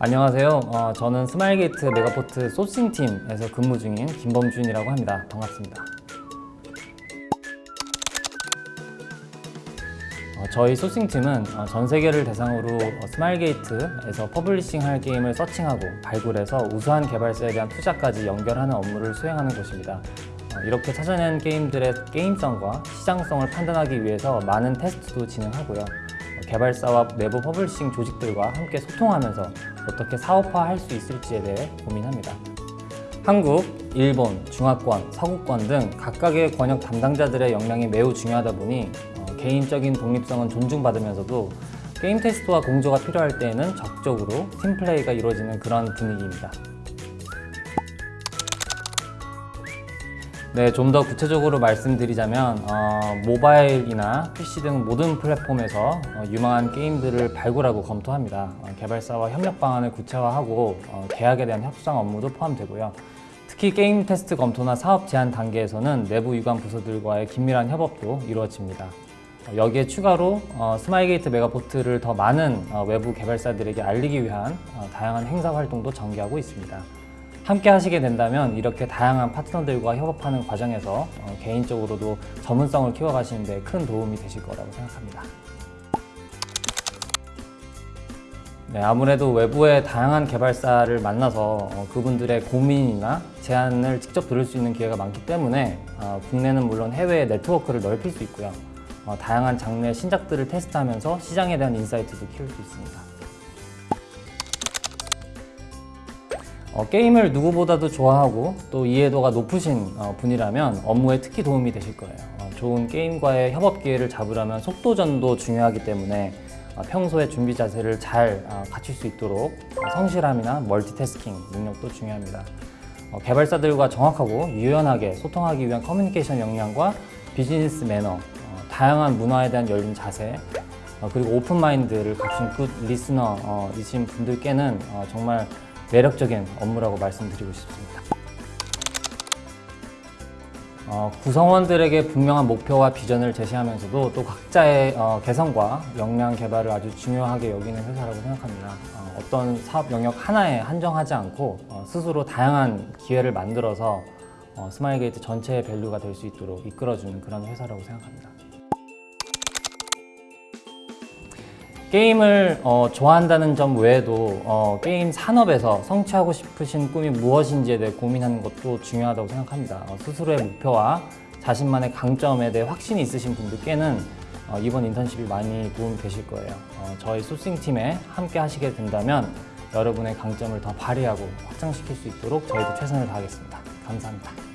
안녕하세요. 어, 저는 스마일게이트 메가포트 sourcing팀에서 근무 중인 김범준이라고 합니다. 반갑습니다. 어, 저희 sourcing팀은 어, 전 세계를 대상으로 어, 스마일게이트에서 publishing할 게임을 searching하고 발굴해서 우수한 개발사에 대한 투자까지 연결하는 업무를 수행하는 곳입니다. 어, 이렇게 찾아낸 게임들의 게임성과 시장성을 판단하기 위해서 많은 테스트도 진행하고요. 어, 개발사와 내부 publishing 조직들과 함께 소통하면서 어떻게 사업화할 수 있을지에 대해 고민합니다. 한국, 일본, 중화권, 서구권 등 각각의 권역 담당자들의 역량이 매우 중요하다 보니 어, 개인적인 독립성은 존중받으면서도 게임 테스트와 공조가 필요할 때에는 적극적으로 팀플레이가 이루어지는 그런 분위기입니다. 네, 좀 더 구체적으로 말씀드리자면 어, 모바일이나 PC 등 모든 플랫폼에서 어, 유망한 게임들을 발굴하고 검토합니다. 어, 개발사와 협력 방안을 구체화하고 어, 계약에 대한 협상 업무도 포함되고요. 특히 게임 테스트 검토나 사업 제안 단계에서는 내부 유관 부서들과의 긴밀한 협업도 이루어집니다. 어, 여기에 추가로 어, 스마일게이트 메가포트를 더 많은 어, 외부 개발사들에게 알리기 위한 어, 다양한 행사 활동도 전개하고 있습니다. 함께 하시게 된다면 이렇게 다양한 파트너들과 협업하는 과정에서 어, 개인적으로도 전문성을 키워가시는 데 큰 도움이 되실 거라고 생각합니다. 네, 아무래도 외부의 다양한 개발사를 만나서 어, 그분들의 고민이나 제안을 직접 들을 수 있는 기회가 많기 때문에 어, 국내는 물론 해외의 네트워크를 넓힐 수 있고요. 어, 다양한 장르의 신작들을 테스트하면서 시장에 대한 인사이트도 키울 수 있습니다. 어, 게임을 누구보다도 좋아하고 또 이해도가 높으신 어, 분이라면 업무에 특히 도움이 되실 거예요. 어, 좋은 게임과의 협업 기회를 잡으려면 속도전도 중요하기 때문에 어, 평소에 준비 자세를 잘 어, 갖출 수 있도록 어, 성실함이나 멀티태스킹 능력도 중요합니다. 어, 개발사들과 정확하고 유연하게 소통하기 위한 커뮤니케이션 역량과 비즈니스 매너, 어, 다양한 문화에 대한 열린 자세, 어, 그리고 open mind를 갖춘 good listener이신 분들께는 어, 정말 매력적인 업무라고 말씀드리고 싶습니다. 어, 구성원들에게 분명한 목표와 비전을 제시하면서도 또 각자의 어, 개성과 역량 개발을 아주 중요하게 여기는 회사라고 생각합니다. 어, 어떤 사업 영역 하나에 한정하지 않고 어, 스스로 다양한 기회를 만들어서 어, 스마일게이트 전체의 value가 될 수 있도록 이끌어주는 그런 회사라고 생각합니다. 게임을 어, 좋아한다는 점 외에도 어, 게임 산업에서 성취하고 싶으신 꿈이 무엇인지에 대해 고민하는 것도 중요하다고 생각합니다. 어, 스스로의 목표와 자신만의 강점에 대해 확신이 있으신 분들께는 어, 이번 인턴십이 많이 도움이 되실 거예요. 어, 저희 소싱팀에 함께 하시게 된다면 여러분의 강점을 더 발휘하고 확장시킬 수 있도록 저희도 최선을 다하겠습니다. 감사합니다.